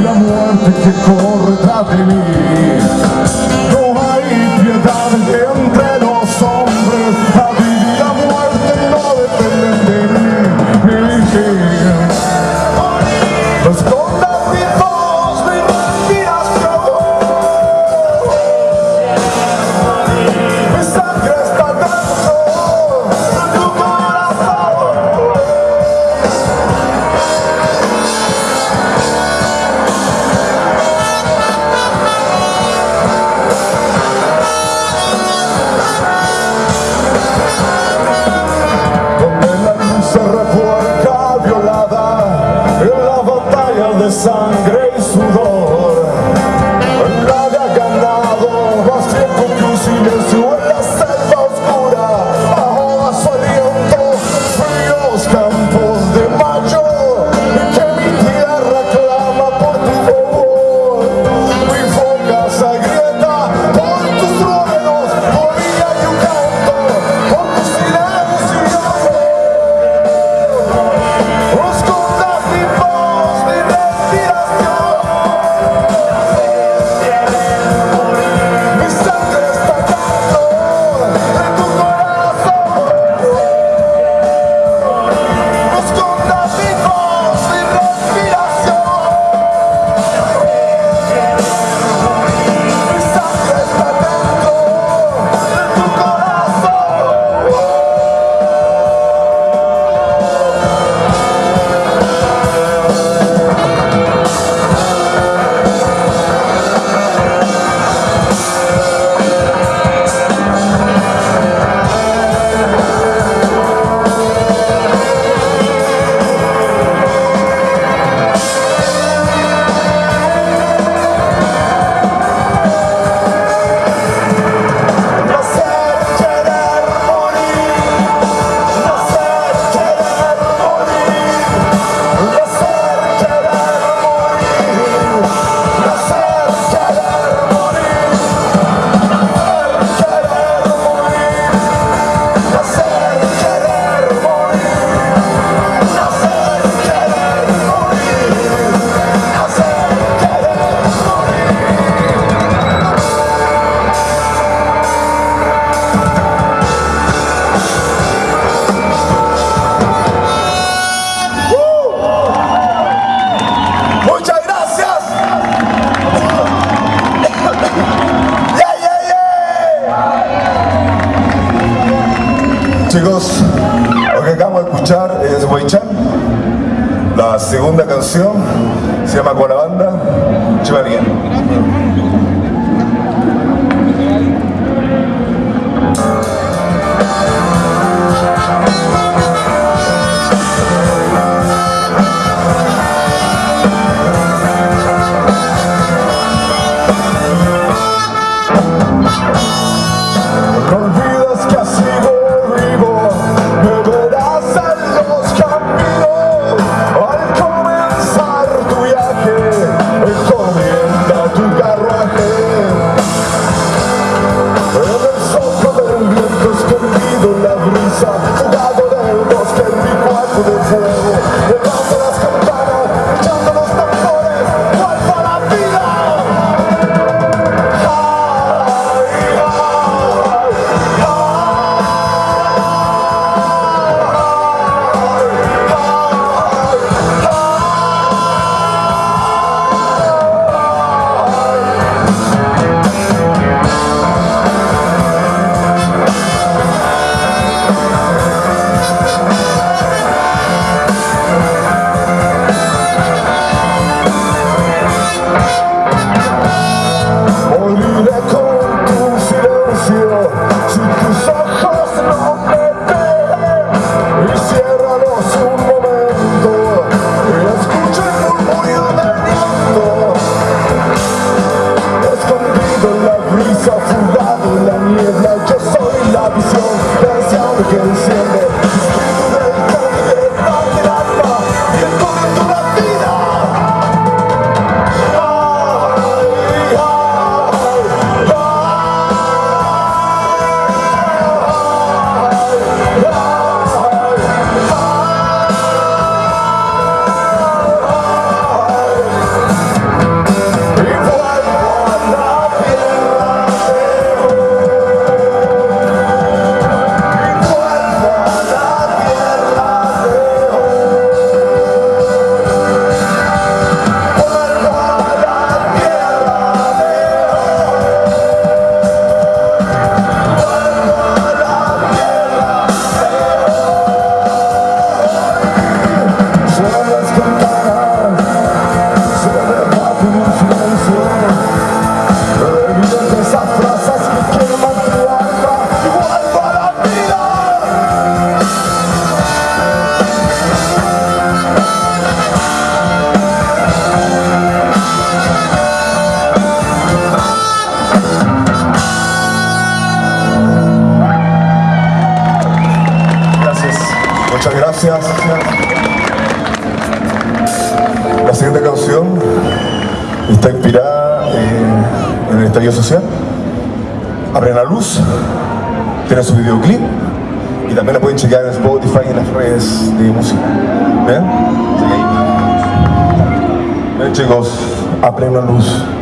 la muerte que corre tras de mí. Chicos, abren la luz.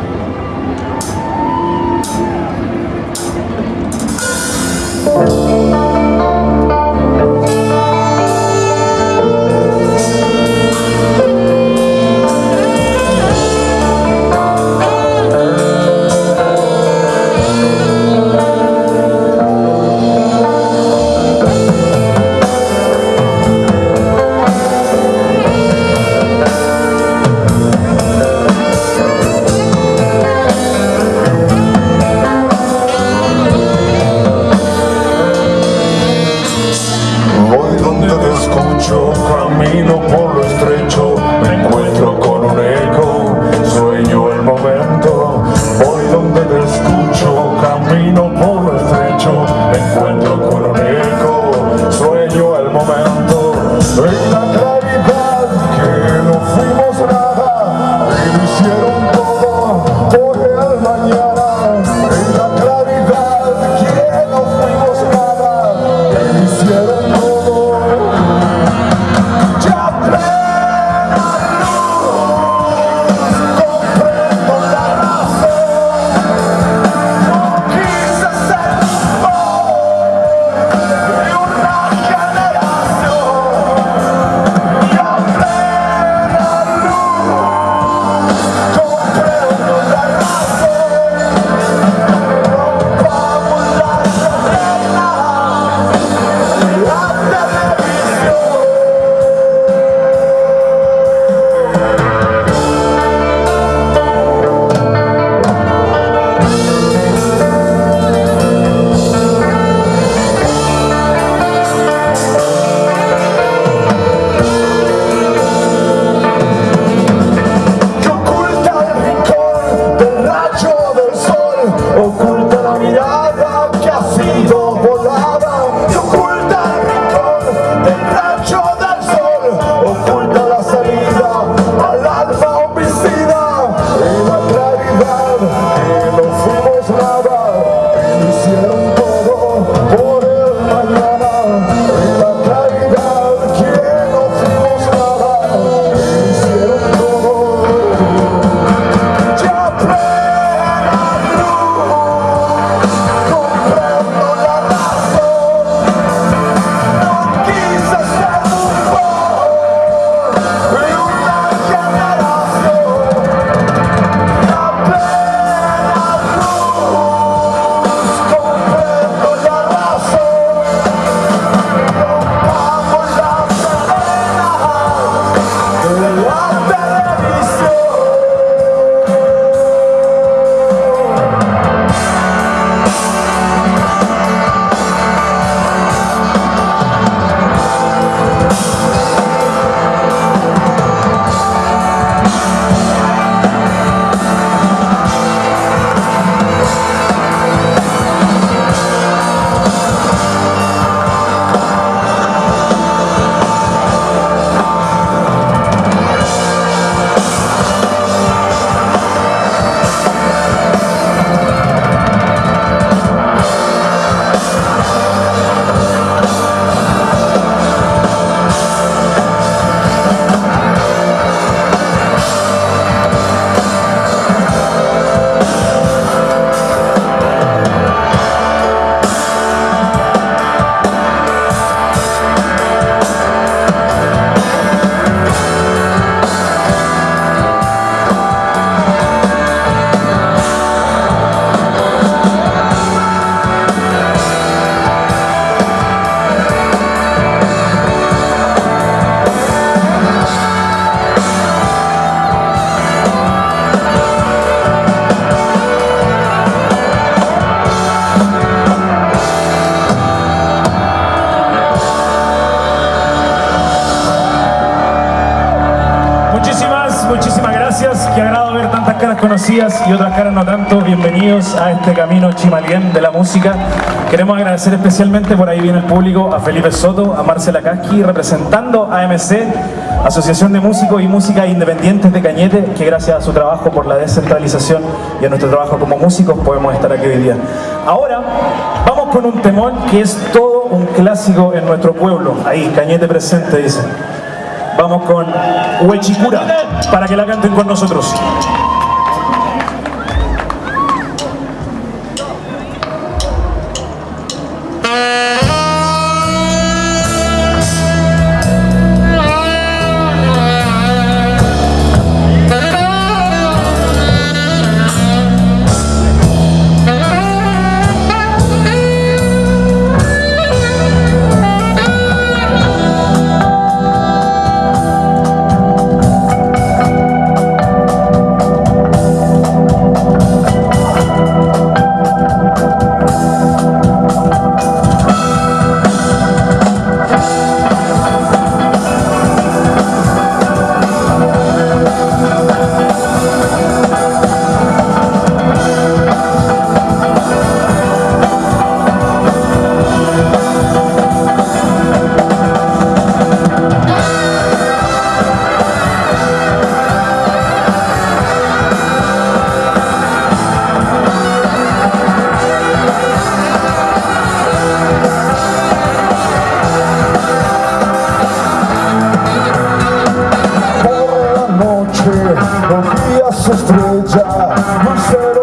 Conocidas y otras caras no tanto, bienvenidos a este camino chimalien de la música. Queremos agradecer especialmente, por ahí viene el público, a Felipe Soto, a Marcela Casqui, representando a AMC, Asociación de Músicos y Música Independientes de Cañete, que gracias a su trabajo por la descentralización y a nuestro trabajo como músicos podemos estar aquí hoy día. Ahora vamos con un temón que es todo un clásico en nuestro pueblo. Ahí, Cañete presente, dice. Vamos con Huechicura, para que la canten con nosotros. Ты, он и я сестры, да, мы все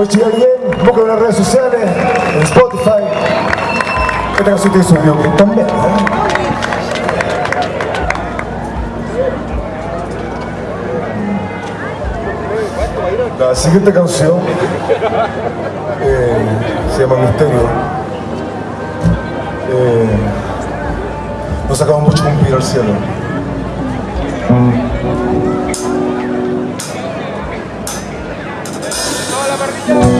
Soy Chigarien, busco en las redes sociales, en Spotify. Esta canción tiene su videoclip también. La siguiente canción eh, se llama Misterio. Eh, nos sacamos mucho cumplir al cielo. Gracias.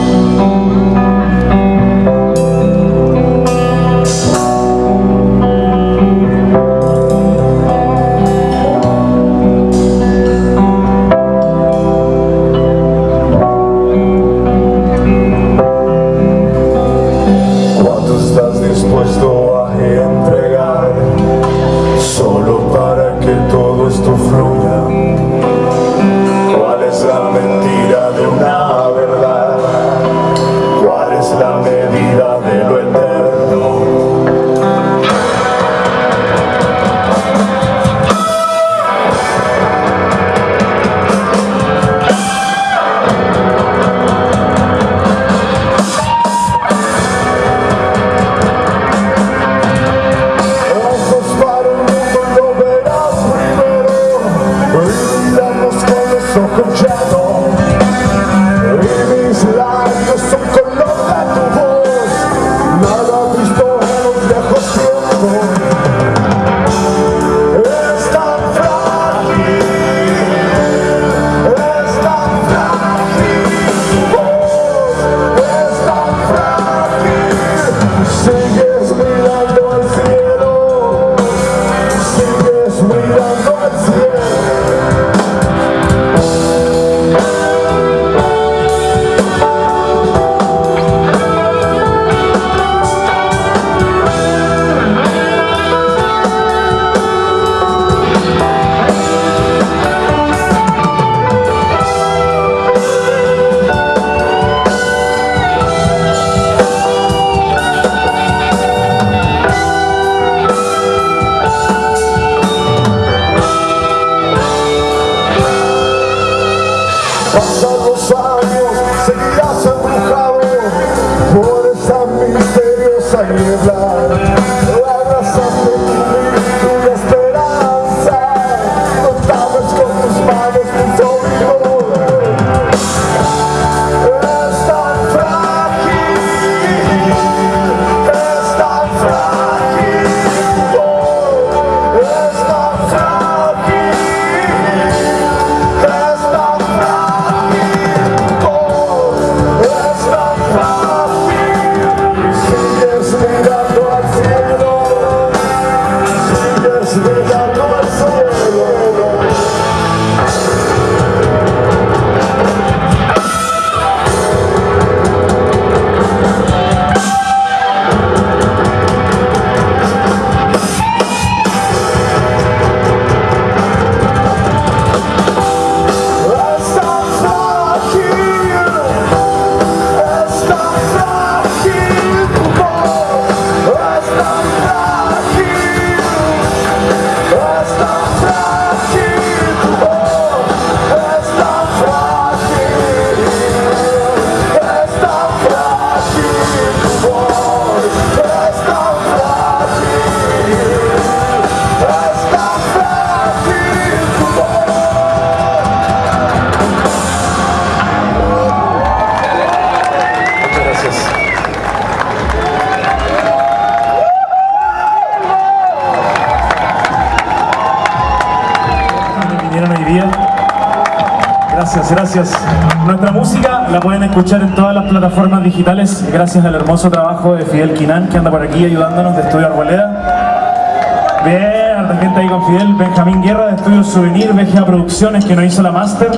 Escuchar en todas las plataformas digitales gracias al hermoso trabajo de Fidel Quinán que anda por aquí ayudándonos de Estudio Arboleda. Bien, harta gente ahí con Fidel. Benjamín Guerra de Estudio Souvenir, BGA Producciones que nos hizo la máster.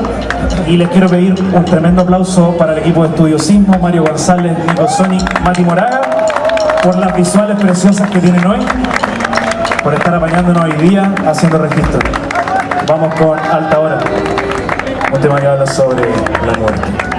Y les quiero pedir un tremendo aplauso para el equipo de Estudio Sismo, Mario González, Nico Sonic, Mati Moraga, por las visuales preciosas que tienen hoy, por estar apañándonos hoy día haciendo registro. Vamos con Alta Hora, un tema que habla sobre la muerte.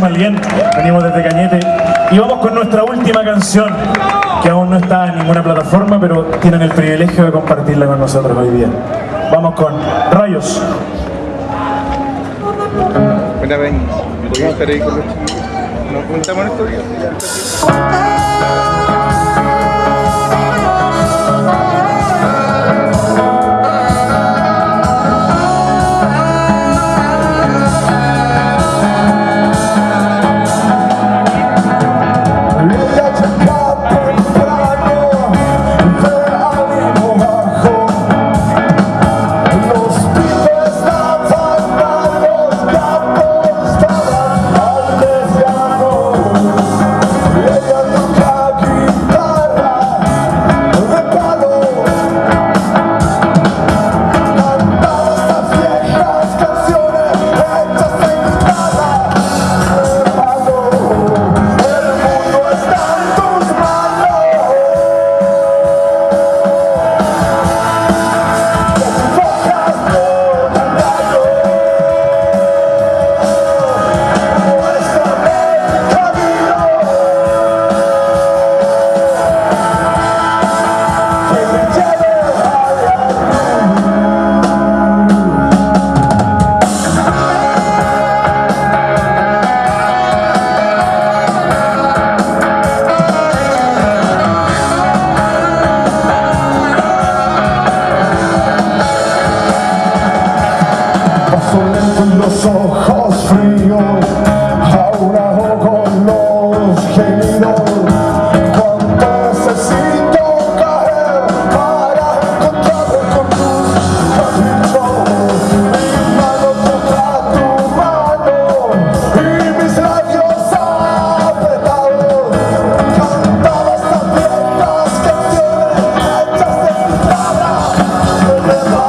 Venimos desde Cañete. Y vamos con nuestra última canción, que aún no está en ninguna plataforma, pero tienen el privilegio de compartirla con nosotros hoy día. Vamos con Rayos. Estar ahí con los chicos. Nos juntamos en estos días. 아.